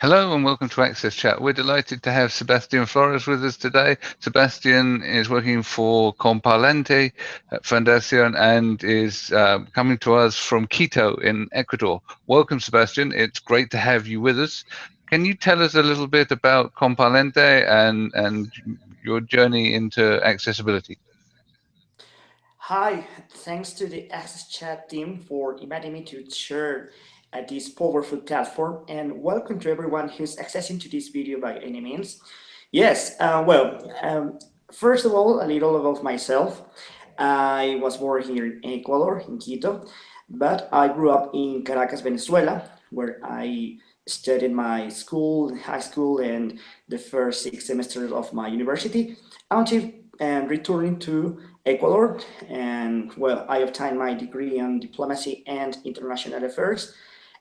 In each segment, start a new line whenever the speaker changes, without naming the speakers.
Hello and welcome to Access Chat. We're delighted to have Sebastian Flores with us today. Sebastian is working for Comparlante Foundation and is uh, coming to us from Quito in Ecuador. Welcome, Sebastian. It's great to have you with us. Can you tell us a little bit about Comparlante and, and your journey into accessibility?
Hi, thanks to the Access Chat team for inviting me to share at this powerful platform and welcome to everyone who's accessing to this video by any means. Yes, uh, well, um, first of all, a little about myself. I was born here in Ecuador, in Quito, but I grew up in Caracas, Venezuela, where I studied my school, high school, and the first six semesters of my university until um, returning to Ecuador. And well, I obtained my degree in diplomacy and international affairs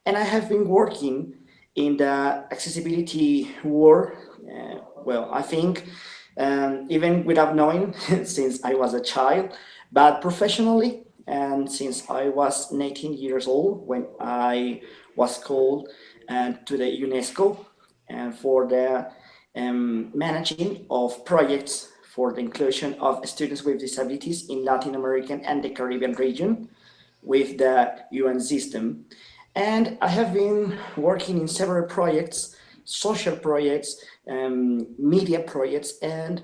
and I have been working in the accessibility world, uh, well, I think, um, even without knowing since I was a child, but professionally, and since I was 19 years old when I was called uh, to the UNESCO uh, for the um, managing of projects for the inclusion of students with disabilities in Latin American and the Caribbean region with the UN system. And I have been working in several projects, social projects, um, media projects, and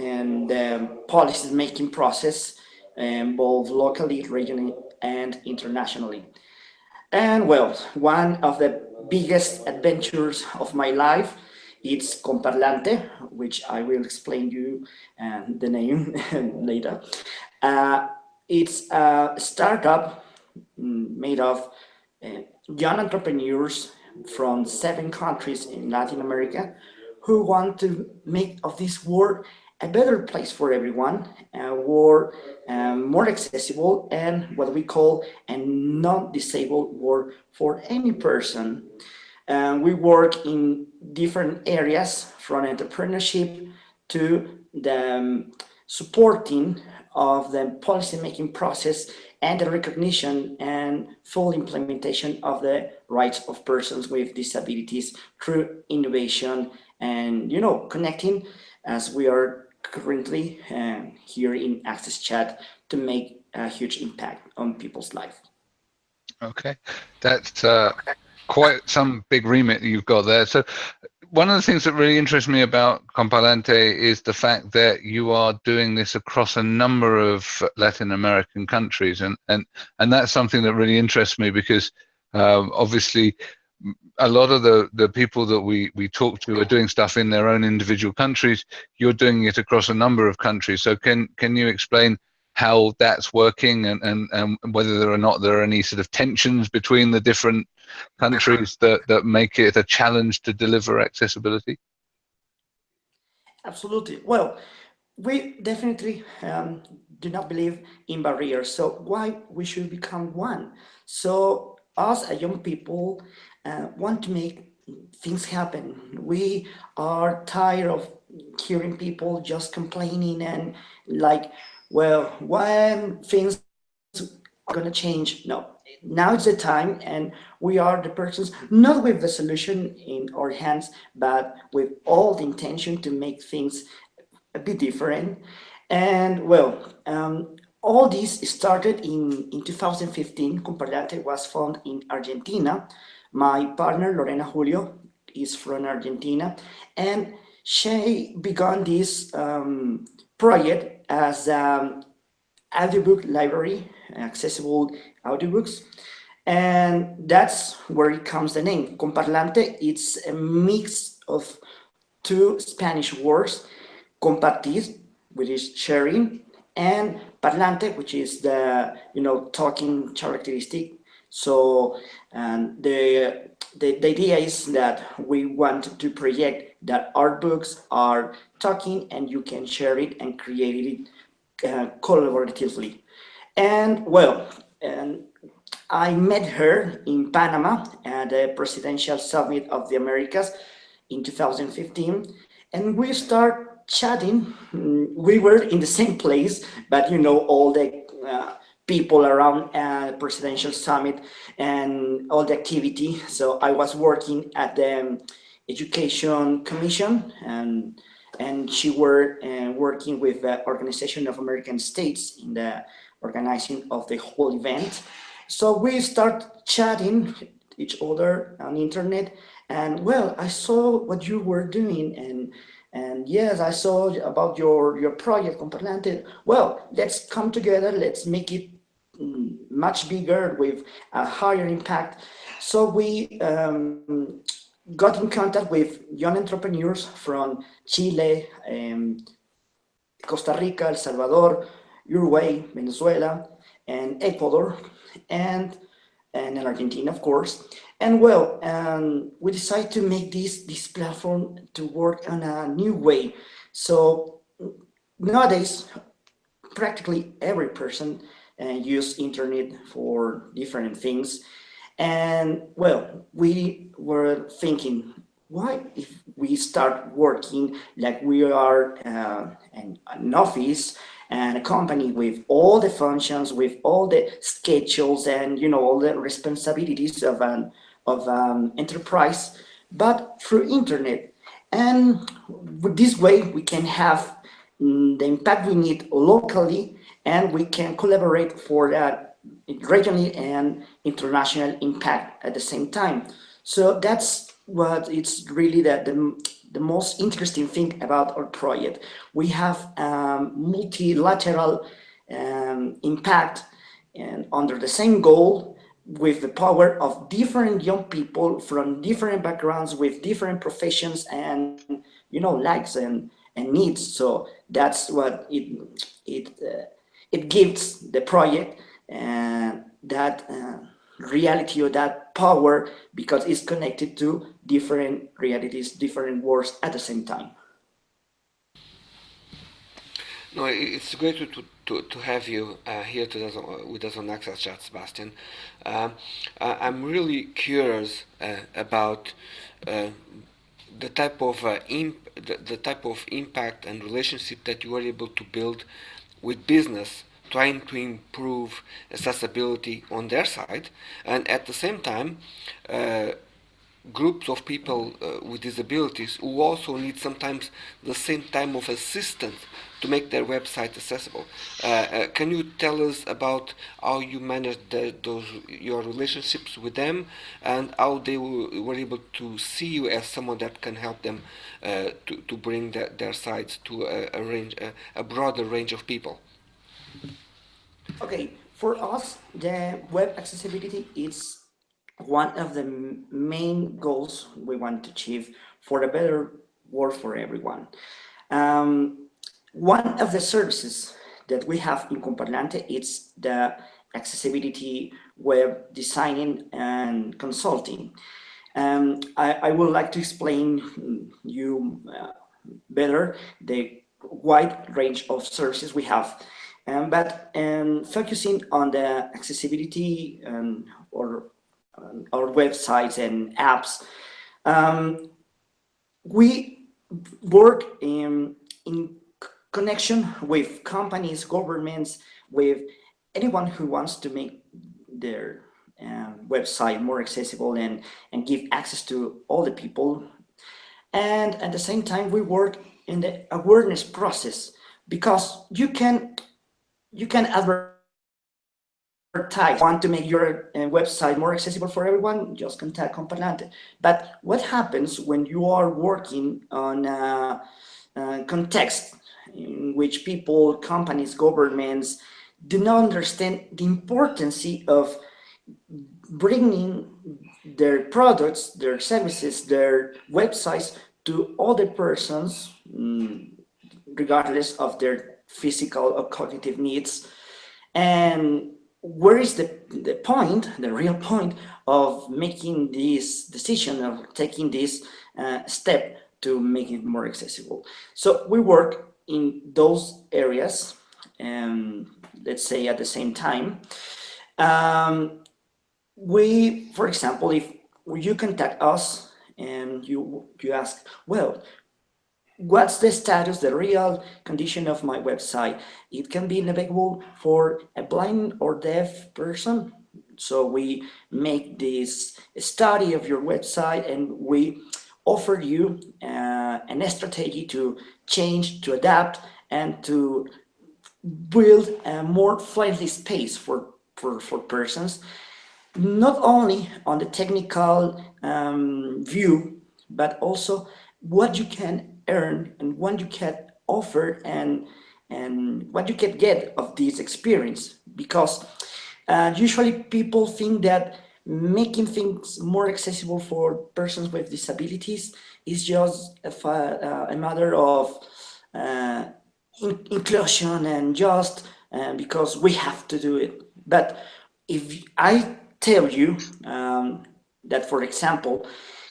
and um, policy making process, um, both locally, regionally, and internationally. And well, one of the biggest adventures of my life it's Comparlante, which I will explain you um, the name later. Uh, it's a startup mm, made of young entrepreneurs from seven countries in Latin America who want to make of this world a better place for everyone, a world um, more accessible and what we call a non-disabled world for any person. Uh, we work in different areas from entrepreneurship to the um, supporting of the policy-making process and the recognition and full implementation of the rights of persons with disabilities through innovation and, you know, connecting as we are currently uh, here in Access Chat to make a huge impact on people's life.
Okay, that's uh, quite some big remit you've got there. So one of the things that really interests me about Comparlante is the fact that you are doing this across a number of Latin American countries, and and and that's something that really interests me because um, obviously a lot of the the people that we we talk to are doing stuff in their own individual countries. You're doing it across a number of countries. So can can you explain how that's working and, and, and whether or not there are any sort of tensions between the different countries that, that make it a challenge to deliver accessibility?
Absolutely. Well, we definitely um, do not believe in barriers. So why we should become one? So us as young people uh, want to make things happen. We are tired of hearing people just complaining and like well, when things to change, no, now it's the time and we are the persons, not with the solution in our hands, but with all the intention to make things a bit different. And well, um, all this started in, in 2015. Comparlante was found in Argentina. My partner, Lorena Julio, is from Argentina. And she began this um, project as um, audiobook library, accessible audiobooks. And that's where it comes the name. Comparlante, it's a mix of two Spanish words, compartir, which is sharing, and parlante, which is the, you know, talking characteristic. So um, the, the, the idea is that we want to project that our books are talking and you can share it and create it uh, collaboratively. And well, and I met her in Panama at the Presidential Summit of the Americas in 2015, and we start chatting. We were in the same place, but you know, all the uh, people around uh, presidential summit and all the activity. So I was working at the Education Commission, and and she were uh, working with the Organization of American States in the organizing of the whole event. So we start chatting each other on internet, and well, I saw what you were doing, and and yes, I saw about your your project, Comparlante. Well, let's come together. Let's make it mm, much bigger with a higher impact. So we um, got in contact with young entrepreneurs from Chile, um, Costa Rica, El Salvador, Uruguay, Venezuela, and Ecuador, and, and in Argentina, of course. And well, um, we decided to make this, this platform to work on a new way. So nowadays, practically every person uh, use internet for different things. And well, we were thinking, why if we start working like we are uh, an office and a company with all the functions, with all the schedules and you know all the responsibilities of an of um, enterprise, but through internet. And this way we can have mm, the impact we need locally and we can collaborate for that regionally and international impact at the same time. So that's what it's really the, the, the most interesting thing about our project. We have um, multilateral um, impact and under the same goal with the power of different young people from different backgrounds with different professions and you know likes and, and needs. So that's what it it uh, it gives the project and that uh, reality or that power because it's connected to different realities, different worlds at the same time.
No, it's great to, to, to have you uh, here to with us on Access Chat, Sebastian. Uh, I'm really curious uh, about uh, the type of uh, the, the type of impact and relationship that you are able to build with business trying to improve accessibility on their side and at the same time uh, groups of people uh, with disabilities who also need sometimes the same time of assistance to make their website accessible. Uh, uh can you tell us about how you managed the, those your relationships with them and how they were able to see you as someone that can help them uh, to, to bring the, their sites to a, a range, a, a broader range of people?
Okay, for us, the web accessibility is one of the main goals we want to achieve for a better world for everyone. Um, one of the services that we have in Comparlante is the accessibility web designing and consulting. Um, I, I, would like to explain you uh, better the wide range of services we have. Um, but um, focusing on the accessibility um, or um, our websites and apps, um, we work in, in connection with companies, governments, with anyone who wants to make their um, website more accessible and, and give access to all the people. And at the same time, we work in the awareness process because you can you can advertise. Want to make your uh, website more accessible for everyone? Just contact Comparlante. But what happens when you are working on a, a context in which people, companies, governments do not understand the importance of bringing their products, their services, their websites to other persons, mm, regardless of their physical or cognitive needs. And where is the, the point, the real point of making this decision, of taking this uh, step to make it more accessible? So we work in those areas, um, let's say at the same time. Um, we, for example, if you contact us and you, you ask, well, what's the status, the real condition of my website. It can be navigable for a blind or deaf person. So we make this study of your website and we offer you uh, an strategy to change, to adapt, and to build a more friendly space for, for, for persons, not only on the technical um, view, but also what you can earn and what you can offer and, and what you can get of this experience. Because uh, usually people think that making things more accessible for persons with disabilities is just a, uh, a matter of uh, in inclusion and just uh, because we have to do it. But if I tell you um, that, for example,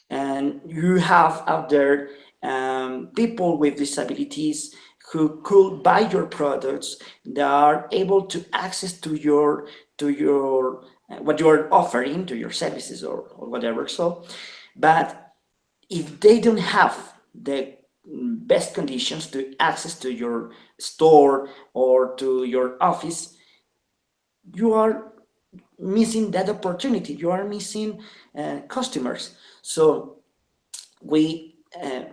and you have out there um, people with disabilities who could buy your products, they are able to access to your to your what you're offering to your services or, or whatever. So, but if they don't have the best conditions to access to your store or to your office, you are missing that opportunity. You are missing uh, customers. So we uh,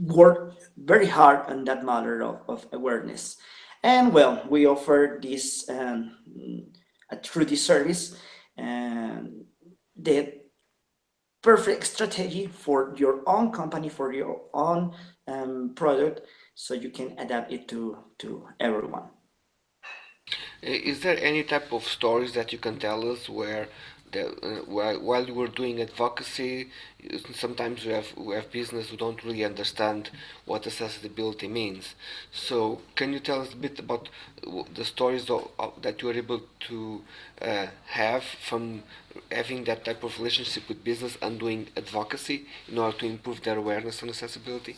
work very hard on that matter of, of awareness. And well, we offer this um, through this service and the perfect strategy for your own company, for your own um, product, so you can adapt it to, to everyone.
Is there any type of stories that you can tell us where that uh, while, while we're doing advocacy, sometimes we have we have business who don't really understand what accessibility means. So can you tell us a bit about the stories of, of, that you are able to uh, have from having that type of relationship with business and doing advocacy in order to improve their awareness on accessibility?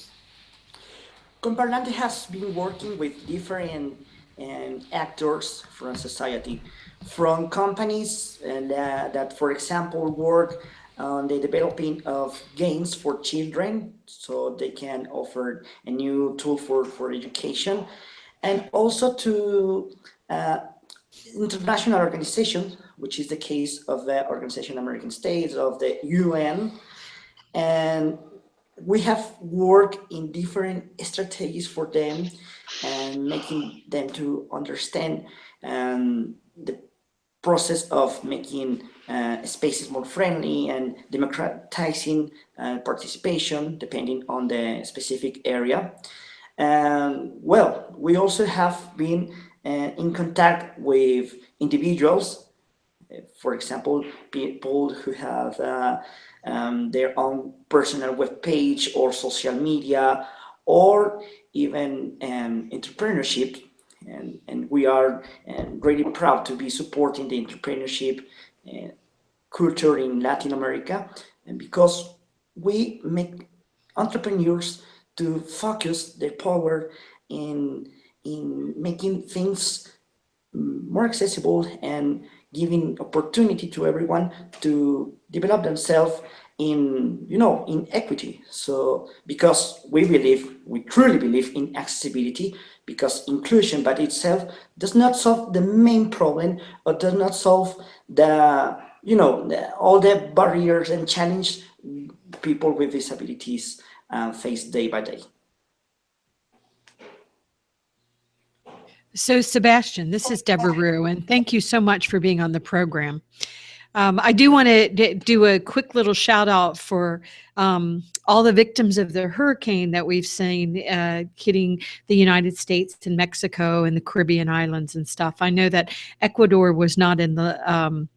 Comparlante has been working with different um, actors from society from companies and, uh, that, for example, work on the developing of games for children so they can offer a new tool for, for education. And also to uh, international organizations, which is the case of the Organization of American States, of the UN, and we have worked in different strategies for them and making them to understand um, the process of making uh, spaces more friendly and democratizing uh, participation depending on the specific area. Um, well, we also have been uh, in contact with individuals, for example, people who have uh, um, their own personal web page or social media, or even um, entrepreneurship. And, and we are um, really proud to be supporting the entrepreneurship uh, culture in Latin America. And because we make entrepreneurs to focus their power in in making things more accessible and giving opportunity to everyone to develop themselves in you know in equity. So because we believe we truly believe in accessibility because inclusion by itself does not solve the main problem or does not solve the you know the, all the barriers and challenge people with disabilities uh, face day by day.
So sebastian this is Debra Ruh and thank you so much for being on the program um, I do want to do a quick little shout out for um, all the victims of the hurricane that we've seen uh, hitting the United States and Mexico and the Caribbean islands and stuff. I know that Ecuador was not in the um,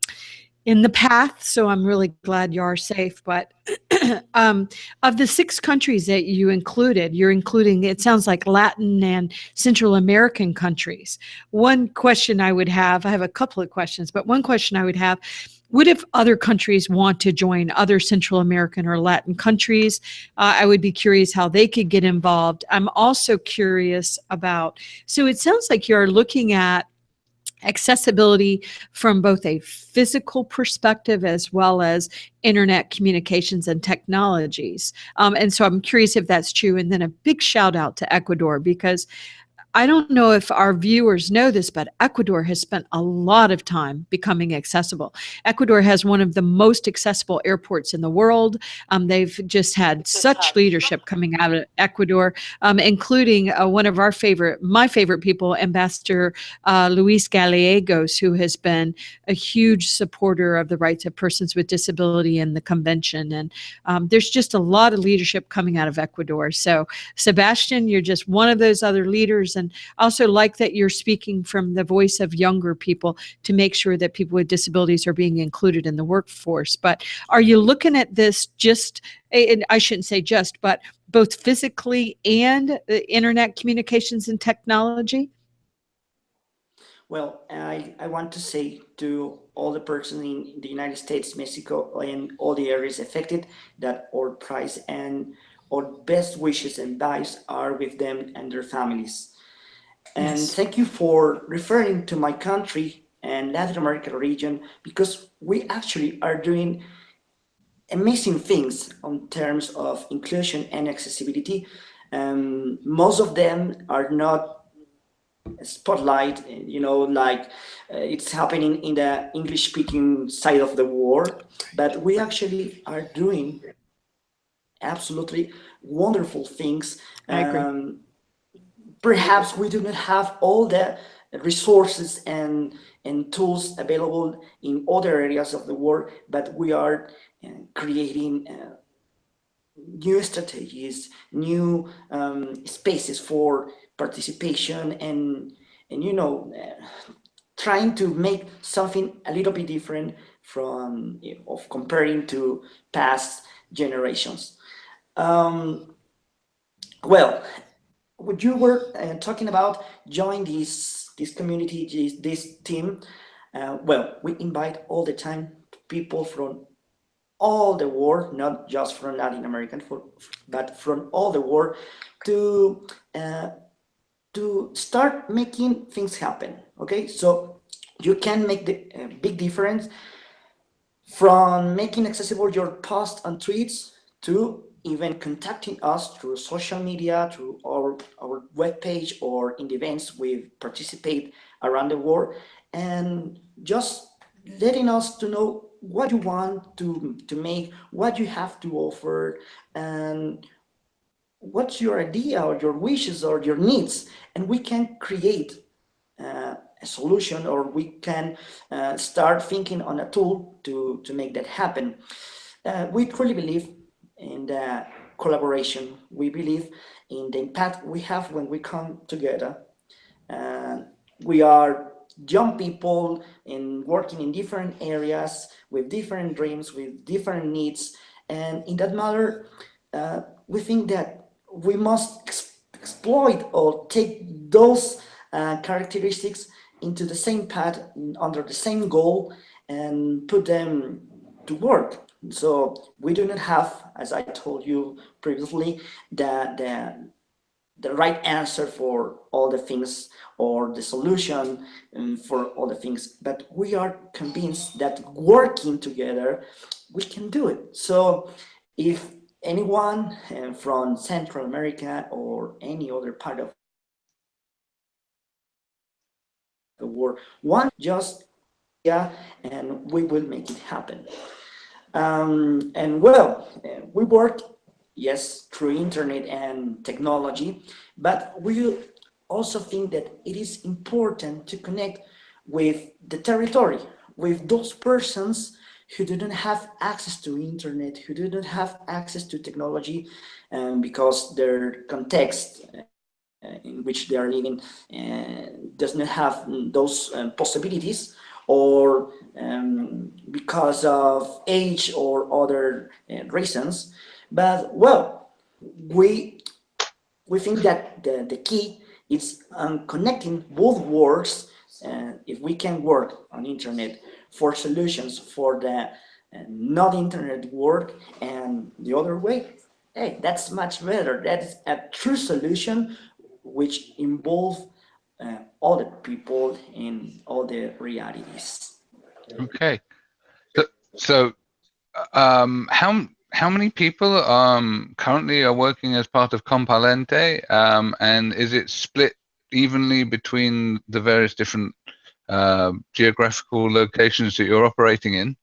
in the path, so I'm really glad you are safe. But um, of the six countries that you included, you're including, it sounds like Latin and Central American countries. One question I would have, I have a couple of questions, but one question I would have what if other countries want to join other Central American or Latin countries? Uh, I would be curious how they could get involved. I'm also curious about, so it sounds like you're looking at accessibility from both a physical perspective as well as internet communications and technologies. Um, and so I'm curious if that's true. And then a big shout out to Ecuador because I don't know if our viewers know this, but Ecuador has spent a lot of time becoming accessible. Ecuador has one of the most accessible airports in the world. Um, they've just had such leadership coming out of Ecuador, um, including uh, one of our favorite, my favorite people, Ambassador uh, Luis Gallegos, who has been a huge supporter of the rights of persons with disability in the convention. And um, there's just a lot of leadership coming out of Ecuador. So, Sebastian, you're just one of those other leaders and also like that you're speaking from the voice of younger people to make sure that people with disabilities are being included in the workforce. But are you looking at this just, and I shouldn't say just, but both physically and internet communications and technology?
Well, I, I want to say to all the persons in the United States, Mexico, and all the areas affected that our price and our best wishes and vibes are with them and their families. And yes. thank you for referring to my country and Latin American region because we actually are doing amazing things on terms of inclusion and accessibility. Um, most of them are not spotlight, you know, like uh, it's happening in the English speaking side of the world, but we actually are doing absolutely wonderful things.
I agree.
Perhaps we do not have all the resources and and tools available in other areas of the world, but we are uh, creating uh, new strategies, new um, spaces for participation and and you know uh, trying to make something a little bit different from of comparing to past generations. Um, well, what you were uh, talking about join this this community this, this team? Uh, well we invite all the time people from all the world not just from latin american for, but from all the world to uh, to start making things happen okay? So you can make the uh, big difference from making accessible your posts and tweets to even contacting us through social media, through our, our webpage or in the events we participate around the world and just letting us to know what you want to, to make, what you have to offer and what's your idea or your wishes or your needs and we can create uh, a solution or we can uh, start thinking on a tool to, to make that happen. Uh, we truly believe in the collaboration. We believe in the impact we have when we come together. Uh, we are young people in working in different areas with different dreams, with different needs. And in that matter, uh, we think that we must ex exploit or take those uh, characteristics into the same path under the same goal and put them to work. So we do not have, as I told you previously, the, the, the right answer for all the things or the solution um, for all the things, but we are convinced that working together, we can do it. So if anyone uh, from Central America or any other part of the world want just yeah, and we will make it happen. Um, and well, uh, we work, yes, through internet and technology, but we also think that it is important to connect with the territory, with those persons who not have access to internet, who not have access to technology, um, because their context uh, in which they are living uh, does not have those um, possibilities or um, because of age or other uh, reasons. But well, we we think that the, the key is on connecting both worlds. Uh, if we can work on internet for solutions for the uh, not internet world and the other way, hey, that's much better. That's a true solution which involves uh, all the people in all the realities.
Okay, so, so um, how how many people um, currently are working as part of Comparlante, um, and is it split evenly between the various different uh, geographical locations that you're operating in?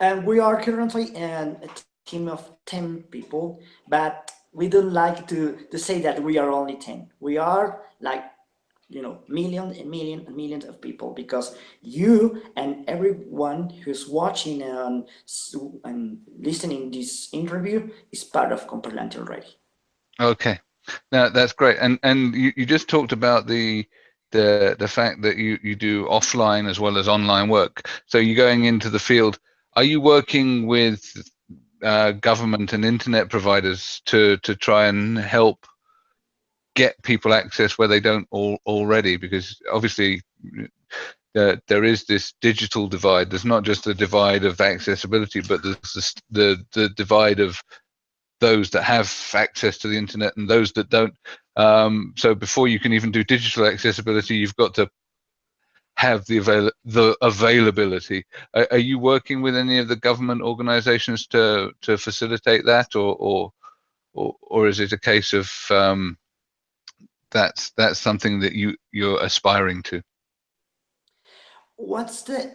And we are currently in a team of 10 people, but we don't like to, to say that we are only 10. We are like, you know, millions and millions and millions of people because you and everyone who's watching and, and listening this interview is part of Comparlante already.
Okay, now that's great. And and you, you just talked about the the the fact that you you do offline as well as online work. So you're going into the field. Are you working with uh, government and internet providers to to try and help get people access where they don't all, already because obviously uh, there is this digital divide there's not just the divide of accessibility but there's this, the the divide of those that have access to the internet and those that don't um, so before you can even do digital accessibility you've got to have the avail the availability. Are, are, you working with any of the government organisations to to facilitate that, or or or, or is it a case of um, that's that's something that you you're aspiring to?
What's the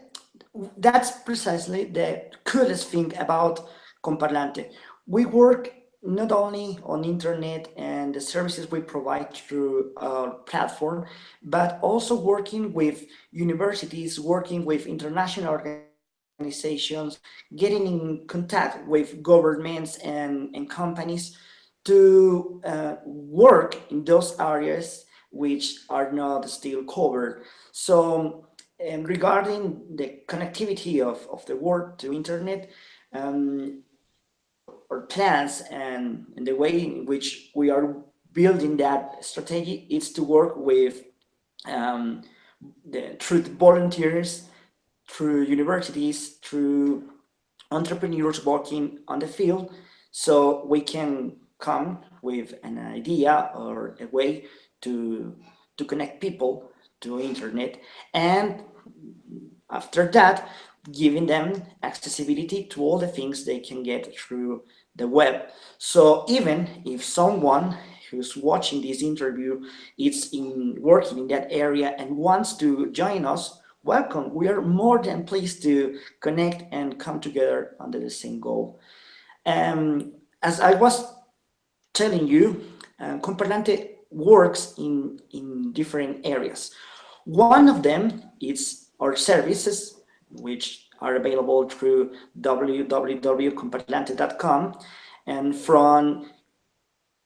that's precisely the coolest thing about Comparlante. We work not only on internet and the services we provide through our platform, but also working with universities, working with international organizations, getting in contact with governments and, and companies to uh, work in those areas which are not still covered. So and regarding the connectivity of, of the world to internet, um, our plans and, and the way in which we are building that strategy is to work with um, the, through volunteers, through universities, through entrepreneurs working on the field, so we can come with an idea or a way to to connect people to internet and after that giving them accessibility to all the things they can get through the web. So even if someone who's watching this interview is in working in that area and wants to join us, welcome. We are more than pleased to connect and come together under the same goal. Um, as I was telling you, uh, Comparlante works in, in different areas. One of them is our services, which are available through www.comparlante.com and from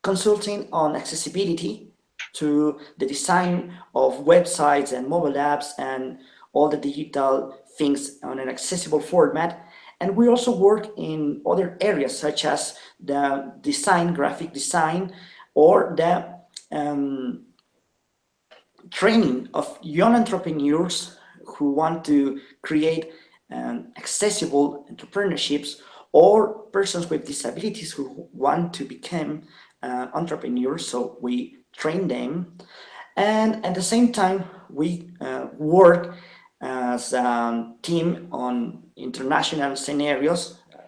consulting on accessibility to the design of websites and mobile apps and all the digital things on an accessible format. And we also work in other areas such as the design, graphic design, or the um, training of young entrepreneurs who want to create um, accessible entrepreneurships or persons with disabilities who want to become uh, entrepreneurs. So we train them. And at the same time, we uh, work as a team on international scenarios uh,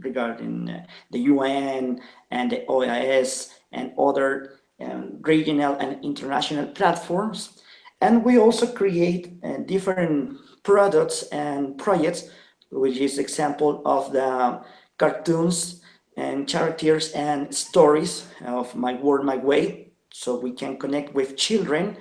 regarding uh, the UN and the OAS and other um, regional and international platforms. And we also create uh, different products and projects, which is example of the cartoons and characters and stories of My World, My Way, so we can connect with children,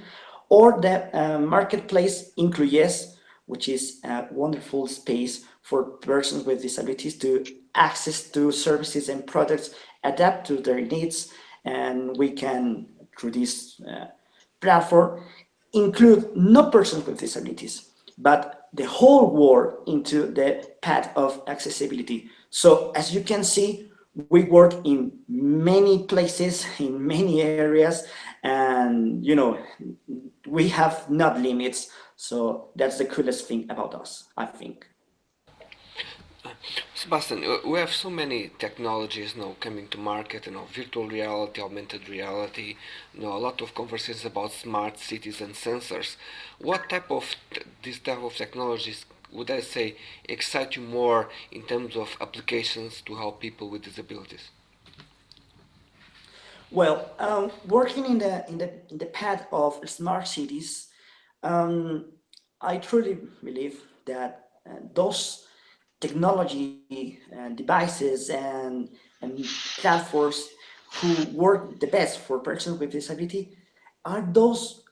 or the uh, marketplace Incluyes, which is a wonderful space for persons with disabilities to access to services and products adapt to their needs and we can through this uh, platform include not persons with disabilities but the whole world into the path of accessibility. So as you can see, we work in many places, in many areas, and you know, we have not limits. So that's the coolest thing about us, I think.
Sebastian, we have so many technologies now coming to market, you know, virtual reality, augmented reality, you know, a lot of conversations about smart cities and sensors. What type of, this type of technologies would I say excite you more in terms of applications to help people with disabilities?
Well, um, working in the in the in the path of smart cities, um, I truly believe that uh, those technology and devices and and platforms who work the best for persons with disability are those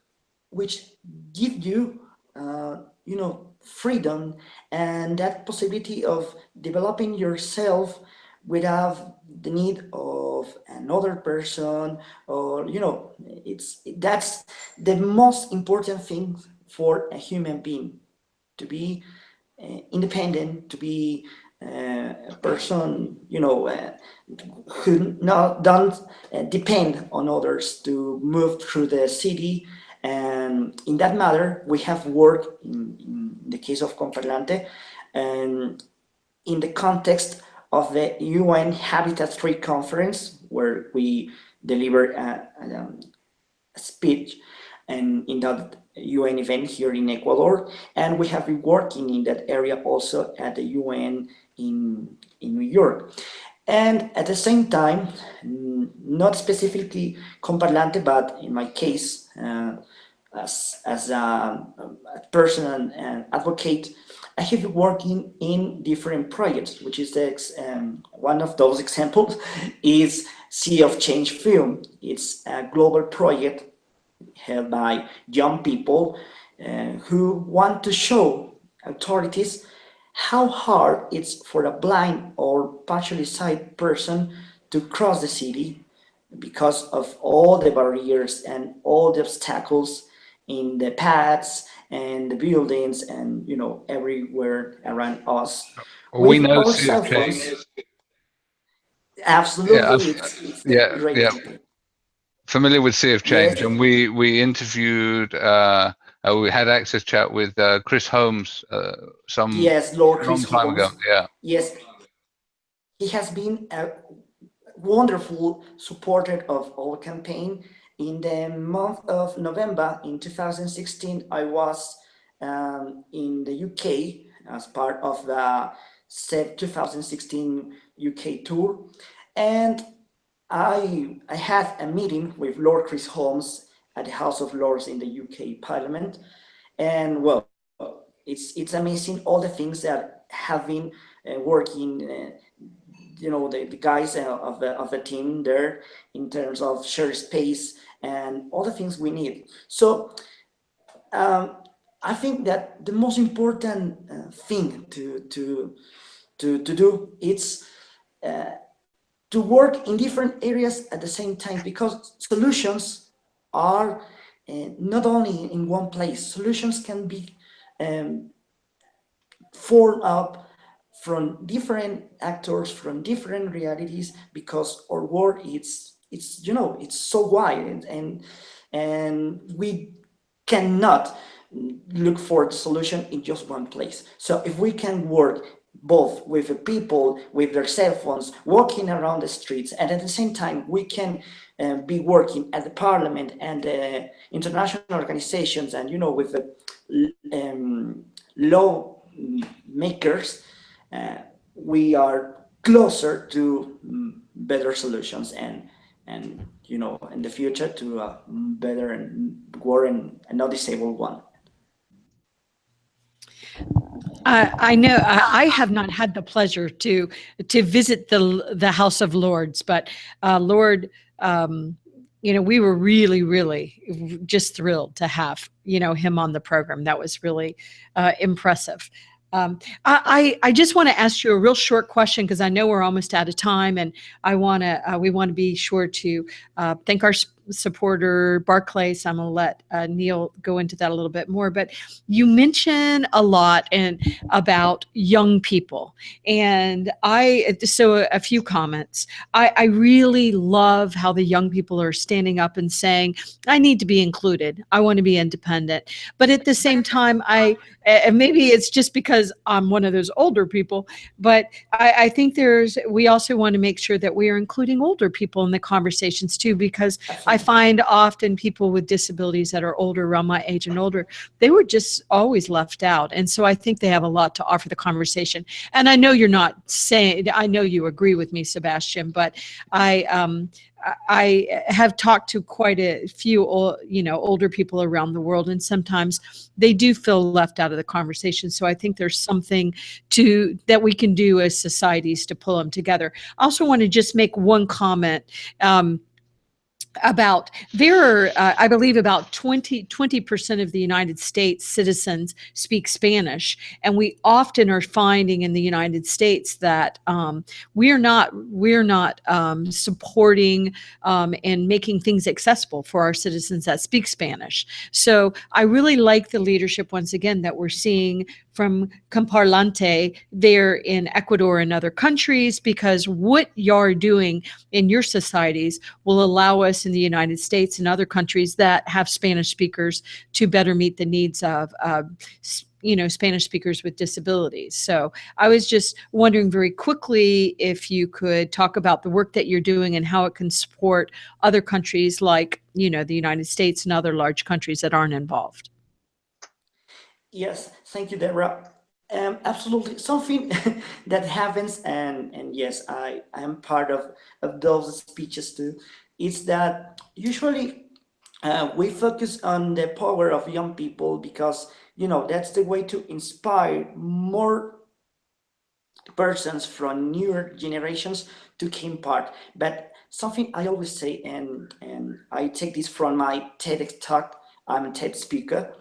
which give you, uh, you know, freedom and that possibility of developing yourself without the need of another person or you know it's that's the most important thing for a human being to be uh, independent to be uh, a person you know uh, who not don't uh, depend on others to move through the city and in that matter we have worked in, in the case of Comparlante and um, in the context of the UN Habitat 3 conference, where we delivered a, a, um, a, speech and in that UN event here in Ecuador. And we have been working in that area also at the UN in, in New York. And at the same time, not specifically Comparlante, but in my case, uh, as, as a, a person and advocate I have been working in different projects, which is the, um, one of those examples is Sea of Change Film. It's a global project held by young people uh, who want to show authorities how hard it's for a blind or partially sighted person to cross the city because of all the barriers and all the obstacles in the paths and the buildings and you know everywhere around us.
we know CFJ.
Absolutely,
yeah,
it's, it's
yeah, yeah. Familiar with Sea of Change, yes. and we we interviewed. Uh, uh, we had access chat with uh, Chris Holmes uh, some
yes, Lord Chris
time
Holmes.
ago. Yeah.
Yes, he has been a wonderful supporter of our campaign in the month of November in 2016, I was um, in the UK as part of the SEV 2016 UK tour. And I, I had a meeting with Lord Chris Holmes at the House of Lords in the UK Parliament. And well, it's, it's amazing all the things that have been uh, working uh, you know the, the guys uh, of the of the team there in terms of shared space and all the things we need. So um, I think that the most important uh, thing to, to, to, to do is uh, to work in different areas at the same time because solutions are uh, not only in one place. Solutions can be um, formed up from different actors, from different realities, because our world is it's you know it's so wide and and, and we cannot look for the solution in just one place so if we can work both with the people with their cell phones walking around the streets and at the same time we can uh, be working at the parliament and the international organizations and you know with the um, law makers uh, we are closer to mm, better solutions and and you know in the future to a better and war and a not disabled one.
Uh, I know I, I, have not had the pleasure to to visit the the House of Lords, but uh, Lord, um, you know, we were really, really just thrilled to have you know him on the program. That was really uh, impressive. Um, I, I just want to ask you a real short question because I know we're almost out of time, and I want to uh, we want to be sure to uh, thank our supporter Barclays. I'm going to let uh, Neil go into that a little bit more. But you mention a lot and about young people, and I so a few comments. I, I really love how the young people are standing up and saying, "I need to be included. I want to be independent." But at the same time, I and maybe it's just because I'm one of those older people, but I, I think there's we also want to make sure that we are including older people in the conversations too, because I find often people with disabilities that are older, around my age and older, they were just always left out. And so I think they have a lot to offer the conversation. And I know you're not saying, I know you agree with me, Sebastian, but I, um, I have talked to quite a few, you know, older people around the world, and sometimes they do feel left out of the conversation. So I think there's something to that we can do as societies to pull them together. I also want to just make one comment. Um, about there are uh, i believe about 20 percent of the united states citizens speak spanish and we often are finding in the united states that um, we're not we're not um, supporting um, and making things accessible for our citizens that speak spanish. So i really like the leadership once again that we're seeing from Comparlante there in Ecuador and other countries because what you're doing in your societies will allow us in the United States and other countries that have Spanish speakers to better meet the needs of uh, you know Spanish speakers with disabilities. So I was just wondering very quickly if you could talk about the work that you're doing and how it can support other countries like you know the United States and other large countries that aren't involved.
Yes, thank you, Deborah. Um, absolutely, something that happens, and and yes, I I am part of of those speeches too. Is that usually uh, we focus on the power of young people because you know that's the way to inspire more persons from newer generations to take part. But something I always say, and and I take this from my TEDx talk. I'm a TED speaker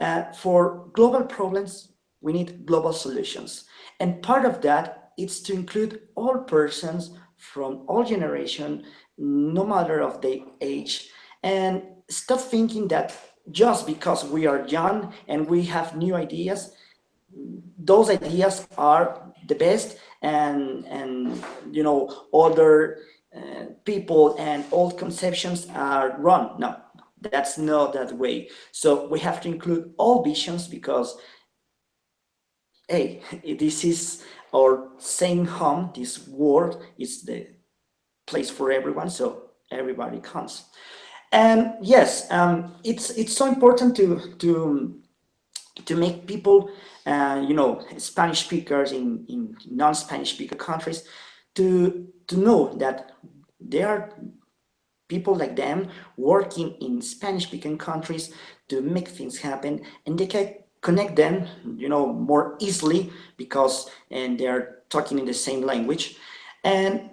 uh, for global problems, we need global solutions. And part of that is to include all persons from all generation, no matter of the age, and stop thinking that just because we are young and we have new ideas, those ideas are the best and, and you know, other uh, people and old conceptions are wrong. No, that's not that way. So we have to include all visions because, hey, this is our same home, this world is the place for everyone, so everybody comes. And yes, um, it's it's so important to to to make people, uh, you know, Spanish speakers in in non-Spanish speaker countries, to to know that there are people like them working in Spanish speaking countries to make things happen and they can connect them, you know, more easily because and they're talking in the same language. And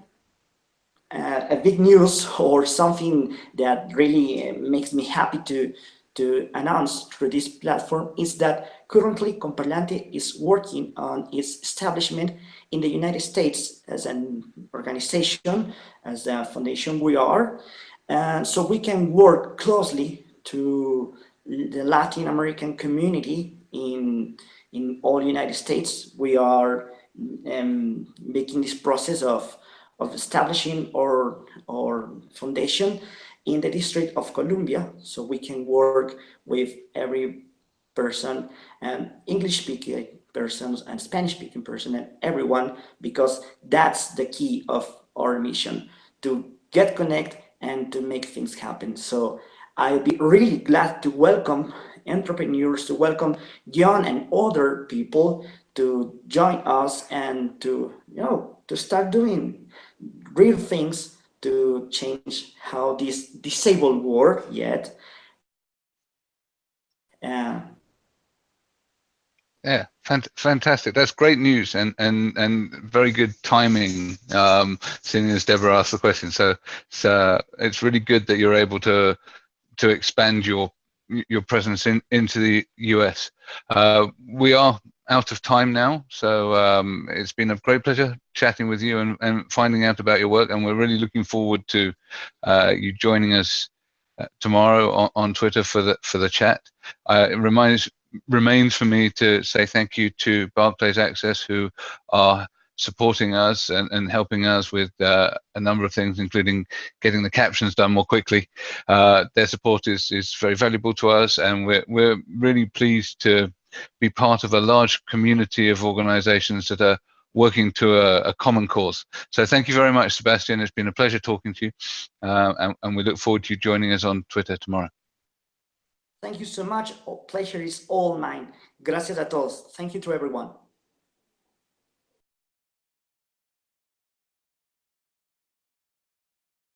uh, a big news or something that really uh, makes me happy to to announce through this platform is that currently Comparlante is working on its establishment in the United States as an organization, as a foundation we are. And so we can work closely to the Latin American community in, in all United States. We are um, making this process of, of establishing our, our foundation in the District of Columbia, so we can work with every person and English speaking persons and Spanish speaking person and everyone because that's the key of our mission to get connect and to make things happen. So I'll be really glad to welcome entrepreneurs, to welcome young and older people to join us and to, you know, to start doing real things to change how this disabled world yet uh,
yeah, fant fantastic. That's great news and and and very good timing. Um, seeing as Deborah asked the question, so so it's really good that you're able to to expand your your presence in into the US. Uh, we are out of time now, so um, it's been a great pleasure chatting with you and, and finding out about your work. And we're really looking forward to uh, you joining us uh, tomorrow on, on, Twitter for the for the chat. Uh, it reminds remains for me to say thank you to Barclays Access who are supporting us and, and helping us with uh, a number of things, including getting the captions done more quickly. Uh, their support is, is very valuable to us and we're, we're really pleased to be part of a large community of organizations that are working to a, a, common cause. So thank you very much, Sebastian. It's been a pleasure talking to you, uh, and, and we look forward to you joining us on Twitter tomorrow.
Thank you so much. Pleasure is all mine. Gracias a todos. Thank you to everyone.